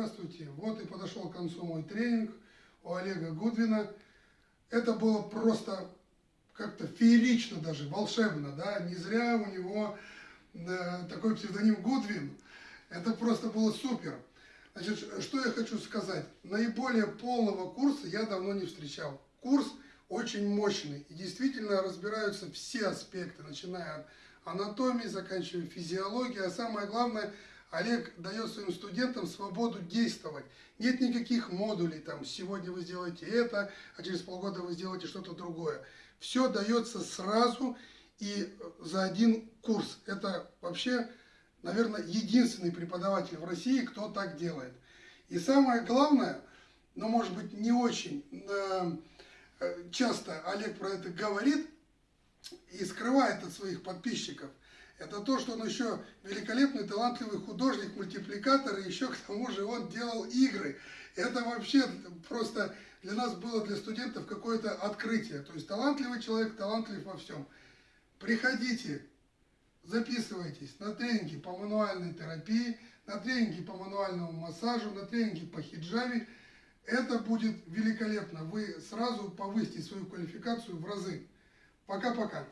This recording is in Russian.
здравствуйте. Вот и подошел к концу мой тренинг у Олега Гудвина. Это было просто как-то феерично даже, волшебно, да, не зря у него э, такой псевдоним Гудвин. Это просто было супер. Значит, что я хочу сказать. Наиболее полного курса я давно не встречал. Курс очень мощный. И действительно разбираются все аспекты, начиная от анатомии, заканчивая физиологией. А самое главное, Олег дает своим студентам свободу действовать. Нет никаких модулей, там, сегодня вы сделаете это, а через полгода вы сделаете что-то другое. Все дается сразу и за один курс. Это вообще, наверное, единственный преподаватель в России, кто так делает. И самое главное, но может быть не очень э, э, часто Олег про это говорит и скрывает от своих подписчиков, это то, что он еще великолепный, талантливый художник, мультипликатор, и еще к тому же он делал игры. Это вообще просто для нас было, для студентов, какое-то открытие. То есть талантливый человек, талантлив во всем. Приходите, записывайтесь на тренинги по мануальной терапии, на тренинги по мануальному массажу, на тренинги по хиджаме. Это будет великолепно. Вы сразу повысите свою квалификацию в разы. Пока-пока.